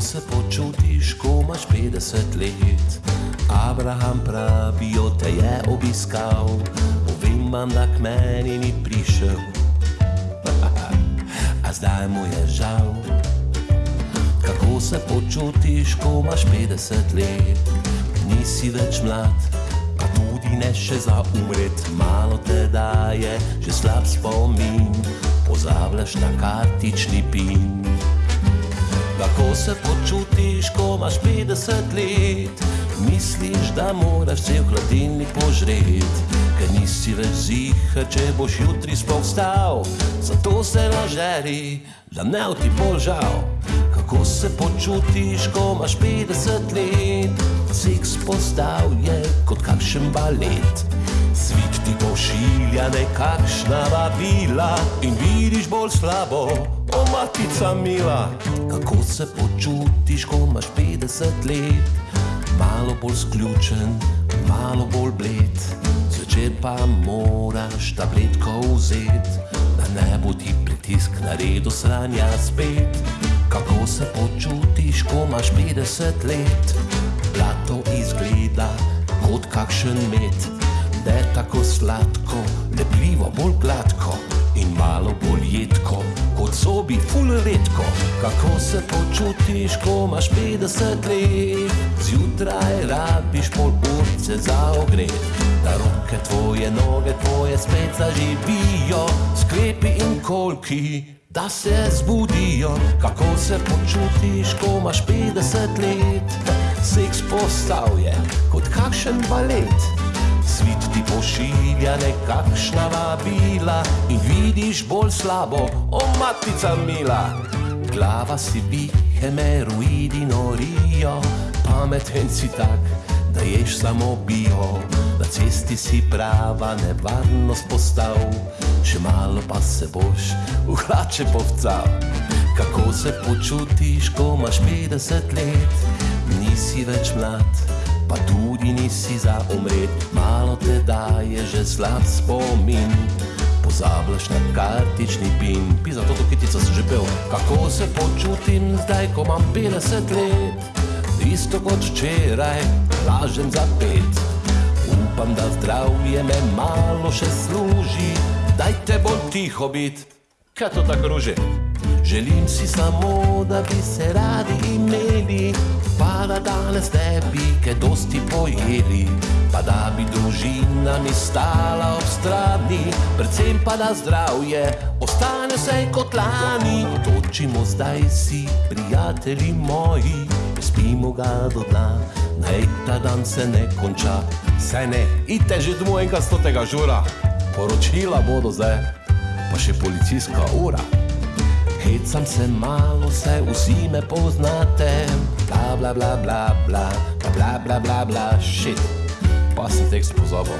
se počutiš, ko imaš 50 let? Abraham pravi, od te je obiskal, povem vam, da k meni ni prišel. A zdaj mu je žal. Kako se počutiš, ko imaš 50 let? Nisi več mlad, pa tudi ne še za umret. Malo te daje, že slab spomin, pozabljaš na kartični pin. Kako se počutiš, ko imaš 50 let? Misliš, da moraš cel hladilnik požreti, ker nisi več ziha, če boš jutri sploh vstal. Zato se nažeri, da ne ti bolj žal. Kako se počutiš, ko imaš 50 let? Seks postal je kot kakšen balet. Svet ti pošilja nekakšna vabila in vidiš bolj slabo, o matica mila. Kako se počutiš, ko imaš 50 let? Malo bolj sključen, malo bolj bled, zvečer pa moraš tabletko vzeti, da ne bo ti pritisk na redu sranja spet. Kako se počutiš, ko imaš 50 let? Blato izgleda kot kakšen med, da je tako sladko, lepljivo, bolj gladko in malo bolj jedko, kot zobi, ful redko. Kako se počutiš, ko imaš 50 let? Zjutraj rabiš pol urce za ogret, da roke tvoje, noge tvoje spet zaživijo, sklepi in kolki. Da se zbudijo, kako se počutiš, ko imaš 50 let. Seks postavlja kot kakšen balet. Svet ti pošilja nekakšna vabila in vidiš bolj slabo, o matica mila. Glava si bihe, meruidi norijo, pameten si tak, da ješ samo bio. Na cesti si prava nevarnost postal, še malo pa se boš v hlače povcal. Kako se počutiš, ko imaš 50 let, nisi več mlad pa tudi nisi za umret, malo te daje že slab spomin. Pozabljaš na kartični pin, pisa to, kitico si že pel. Kako se počutim zdaj, ko imam 50 let? Isto kot včeraj, lažem za pet. Upam, da zdravje me malo še služi, dajte bolj tiho biti, kaj to tako ruži. Želim si samo, da bi se radi imeli, danes ne bi kaj dosti pojeli, pa da bi družina mi stala ob strani, predvsem pa da zdravje ostane vse kot lani. Točimo zdaj si, prijatelji moji, spimo ga do dna, naj ta dan se ne konča. Saj ne, idite že domov enkrat stotega žura, poročila bodo zdaj, pa še policijska ura. Hecam se malo, saj vsi me poznate, bla bla bla bla bla, bla bla bla bla, shit. Pa sem tekst pozabil.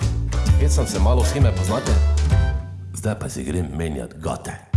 Hecam se malo, vsi me poznate, zdaj pa si grem menjat gote.